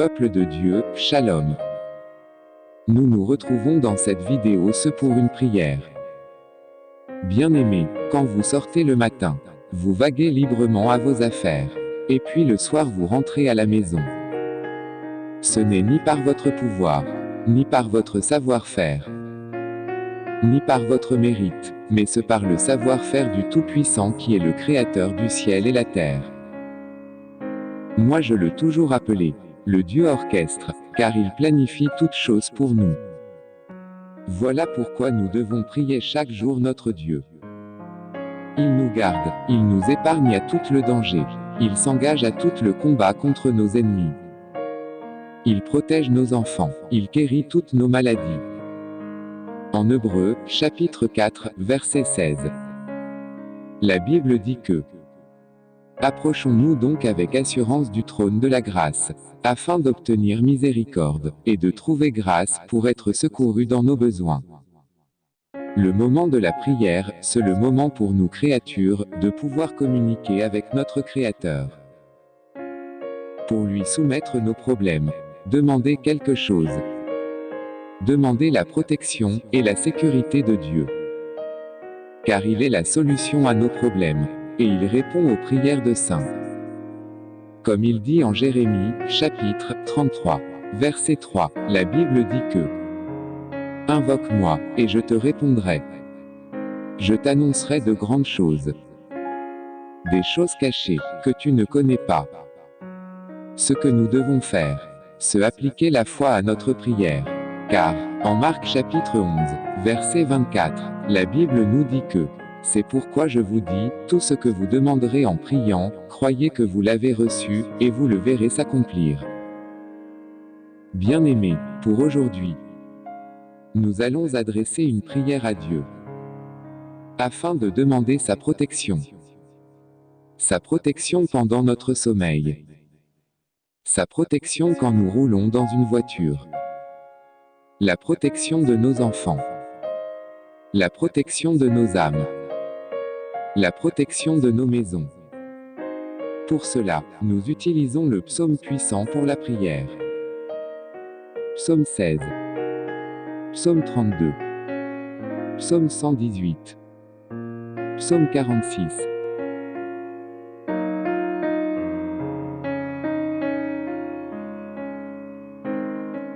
Peuple de Dieu, Shalom. Nous nous retrouvons dans cette vidéo ce pour une prière. Bien-aimés, quand vous sortez le matin, vous vaguez librement à vos affaires. Et puis le soir vous rentrez à la maison. Ce n'est ni par votre pouvoir, ni par votre savoir-faire, ni par votre mérite, mais ce par le savoir-faire du Tout-Puissant qui est le Créateur du ciel et la terre. Moi je le toujours appelé, le Dieu orchestre, car il planifie toutes choses pour nous. Voilà pourquoi nous devons prier chaque jour notre Dieu. Il nous garde, il nous épargne à tout le danger, il s'engage à tout le combat contre nos ennemis. Il protège nos enfants, il guérit toutes nos maladies. En Hébreu, chapitre 4, verset 16. La Bible dit que Approchons-nous donc avec assurance du trône de la grâce, afin d'obtenir miséricorde, et de trouver grâce pour être secourus dans nos besoins. Le moment de la prière, c'est le moment pour nous créatures, de pouvoir communiquer avec notre Créateur. Pour lui soumettre nos problèmes. Demander quelque chose. Demander la protection, et la sécurité de Dieu. Car il est la solution à nos problèmes et il répond aux prières de saints. Comme il dit en Jérémie, chapitre 33, verset 3, la Bible dit que Invoque-moi, et je te répondrai. Je t'annoncerai de grandes choses. Des choses cachées, que tu ne connais pas. Ce que nous devons faire, c'est appliquer la foi à notre prière. Car, en Marc chapitre 11, verset 24, la Bible nous dit que c'est pourquoi je vous dis, tout ce que vous demanderez en priant, croyez que vous l'avez reçu, et vous le verrez s'accomplir. Bien-aimés, pour aujourd'hui, nous allons adresser une prière à Dieu, afin de demander sa protection. Sa protection pendant notre sommeil. Sa protection quand nous roulons dans une voiture. La protection de nos enfants. La protection de nos âmes. La protection de nos maisons. Pour cela, nous utilisons le psaume puissant pour la prière. Psaume 16. Psaume 32. Psaume 118. Psaume 46.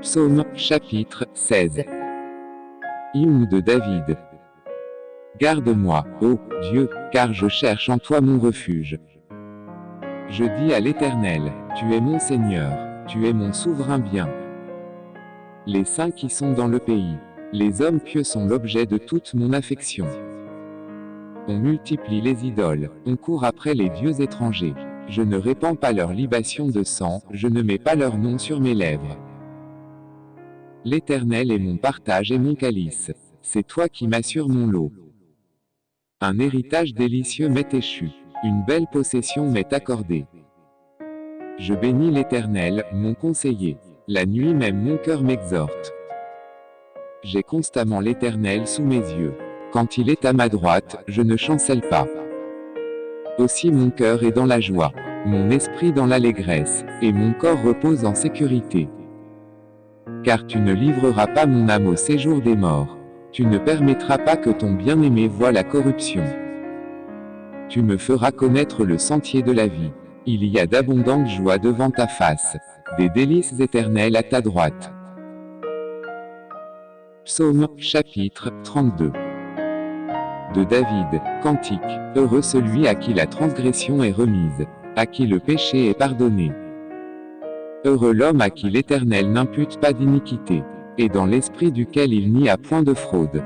Psaume, chapitre 16. Hymne de David. Garde-moi, ô Dieu, car je cherche en toi mon refuge. Je dis à l'Éternel, Tu es mon Seigneur, tu es mon souverain bien. Les saints qui sont dans le pays, les hommes pieux sont l'objet de toute mon affection. On multiplie les idoles, on court après les dieux étrangers. Je ne répands pas leur libation de sang, je ne mets pas leur nom sur mes lèvres. L'Éternel est mon partage et mon calice. C'est toi qui m'assures mon lot. Un héritage délicieux m'est échu. Une belle possession m'est accordée. Je bénis l'Éternel, mon conseiller. La nuit même mon cœur m'exhorte. J'ai constamment l'Éternel sous mes yeux. Quand il est à ma droite, je ne chancelle pas. Aussi mon cœur est dans la joie, mon esprit dans l'allégresse, et mon corps repose en sécurité. Car tu ne livreras pas mon âme au séjour des morts. Tu ne permettras pas que ton bien-aimé voie la corruption. Tu me feras connaître le sentier de la vie. Il y a d'abondantes joies devant ta face, des délices éternelles à ta droite. Psaume, chapitre 32 De David, Cantique, Heureux celui à qui la transgression est remise, à qui le péché est pardonné. Heureux l'homme à qui l'Éternel n'impute pas d'iniquité et dans l'esprit duquel il n'y a point de fraude.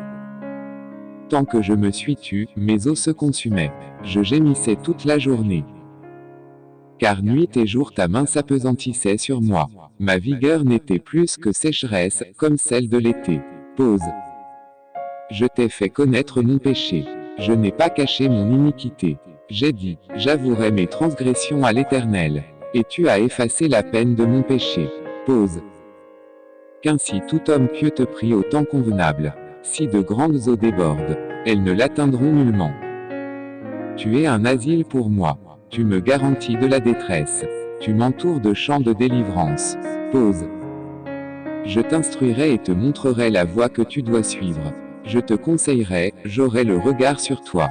Tant que je me suis tu, mes os se consumaient. Je gémissais toute la journée. Car nuit et jour ta main s'apesantissait sur moi. Ma vigueur n'était plus que sécheresse, comme celle de l'été. Pause. Je t'ai fait connaître mon péché. Je n'ai pas caché mon iniquité. J'ai dit, j'avouerai mes transgressions à l'Éternel. Et tu as effacé la peine de mon péché. Pause qu'ainsi tout homme pieux te prie au temps convenable. Si de grandes eaux débordent, elles ne l'atteindront nullement. Tu es un asile pour moi. Tu me garantis de la détresse. Tu m'entoures de chants de délivrance. Pause. Je t'instruirai et te montrerai la voie que tu dois suivre. Je te conseillerai, j'aurai le regard sur toi.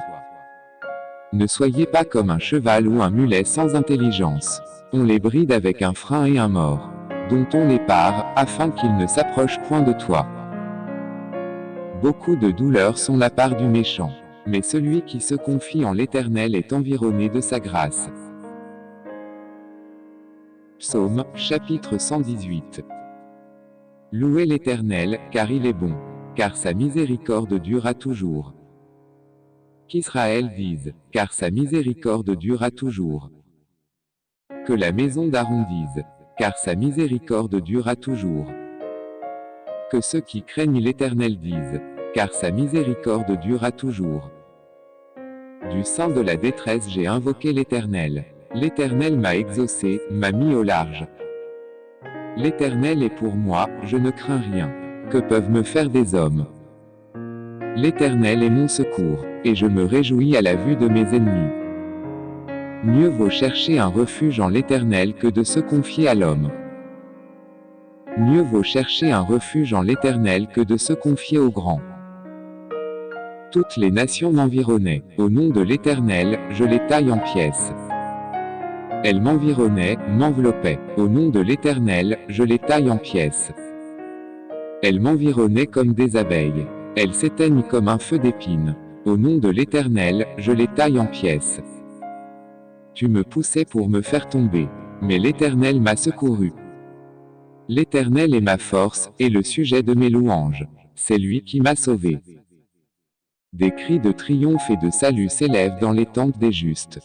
Ne soyez pas comme un cheval ou un mulet sans intelligence. On les bride avec un frein et un mort, dont on part, afin qu'ils ne s'approchent point de toi. Beaucoup de douleurs sont la part du méchant, mais celui qui se confie en l'Éternel est environné de sa grâce. Psaume, chapitre 118. Louez l'Éternel, car il est bon, car sa miséricorde durera toujours. Qu'Israël dise, car sa miséricorde durera toujours. Que la maison d'Aaron dise, car sa miséricorde durera toujours. Que ceux qui craignent l'Éternel disent, car sa miséricorde durera toujours. Du sein de la détresse j'ai invoqué l'Éternel. L'Éternel m'a exaucé, m'a mis au large. L'Éternel est pour moi, je ne crains rien. Que peuvent me faire des hommes? L'Éternel est mon secours, et je me réjouis à la vue de mes ennemis. Mieux vaut chercher un refuge en l'Éternel que de se confier à l'homme. Mieux vaut chercher un refuge en l'Éternel que de se confier au grand. Toutes les nations m'environnaient, au nom de l'Éternel, je les taille en pièces. Elles m'environnaient, m'enveloppaient. Au nom de l'Éternel, je les taille en pièces. Elles m'environnaient comme des abeilles. Elles s'éteignent comme un feu d'épines. Au nom de l'Éternel, je les taille en pièces. Tu me poussais pour me faire tomber. Mais l'Éternel m'a secouru. L'Éternel est ma force, et le sujet de mes louanges. C'est lui qui m'a sauvé. Des cris de triomphe et de salut s'élèvent dans les tentes des justes.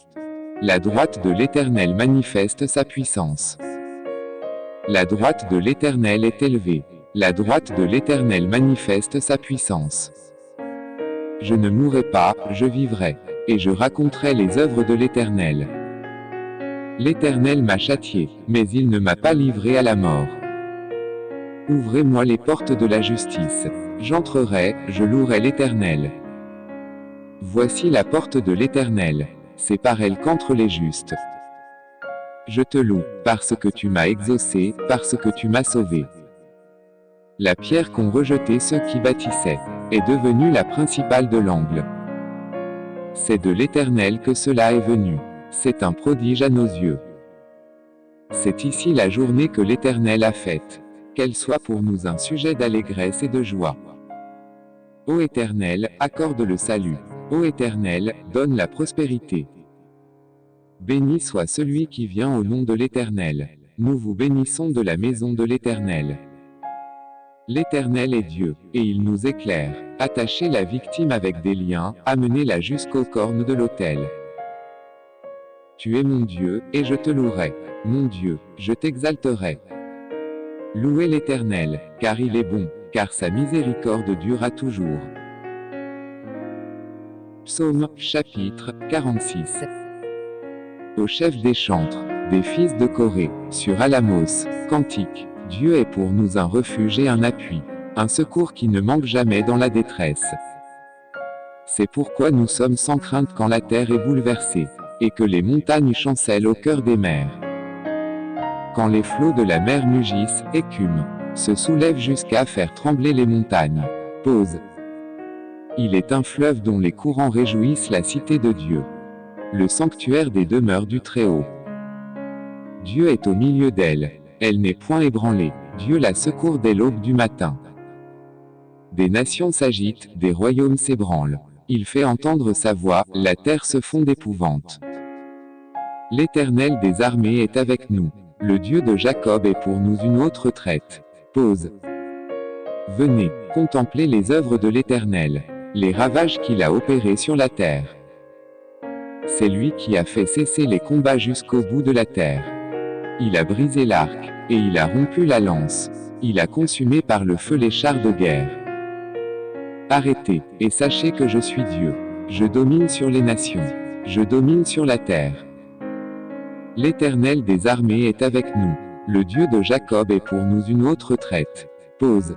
La droite de l'Éternel manifeste sa puissance. La droite de l'Éternel est élevée. La droite de l'Éternel manifeste sa puissance. Je ne mourrai pas, je vivrai, et je raconterai les œuvres de l'Éternel. L'Éternel m'a châtié, mais il ne m'a pas livré à la mort. Ouvrez-moi les portes de la justice. J'entrerai, je louerai l'Éternel. Voici la porte de l'Éternel c'est par elle qu'entrent les justes. Je te loue, parce que tu m'as exaucé, parce que tu m'as sauvé. La pierre qu'ont rejetée ceux qui bâtissaient, est devenue la principale de l'angle. C'est de l'Éternel que cela est venu. C'est un prodige à nos yeux. C'est ici la journée que l'Éternel a faite. Qu'elle soit pour nous un sujet d'allégresse et de joie. Ô Éternel, accorde le salut. Ô Éternel, donne la prospérité. Béni soit celui qui vient au nom de l'Éternel. Nous vous bénissons de la maison de l'Éternel. L'Éternel est Dieu, et il nous éclaire. Attachez la victime avec des liens, amenez-la jusqu'aux cornes de l'autel. Tu es mon Dieu, et je te louerai. Mon Dieu, je t'exalterai. Louez l'Éternel, car il est bon, car sa miséricorde durera toujours. Psaume, chapitre 46. Au chef des chantres, des fils de Corée, sur Alamos, cantique. Dieu est pour nous un refuge et un appui, un secours qui ne manque jamais dans la détresse. C'est pourquoi nous sommes sans crainte quand la terre est bouleversée, et que les montagnes chancellent au cœur des mers. Quand les flots de la mer mugissent, écument, se soulèvent jusqu'à faire trembler les montagnes. Pause. Il est un fleuve dont les courants réjouissent la cité de Dieu. Le sanctuaire des demeures du Très-Haut. Dieu est au milieu d'elle. Elle, n'est point ébranlée. Dieu la secourt dès l'aube du matin. Des nations s'agitent, des royaumes s'ébranlent. Il fait entendre sa voix, la terre se fond d'épouvante. L'Éternel des armées est avec nous. Le Dieu de Jacob est pour nous une autre traite. Pause. Venez, contempler les œuvres de l'Éternel les ravages qu'il a opérés sur la terre. C'est lui qui a fait cesser les combats jusqu'au bout de la terre. Il a brisé l'arc, et il a rompu la lance. Il a consumé par le feu les chars de guerre. Arrêtez, et sachez que je suis Dieu. Je domine sur les nations. Je domine sur la terre. L'Éternel des armées est avec nous. Le Dieu de Jacob est pour nous une autre traite. Pause.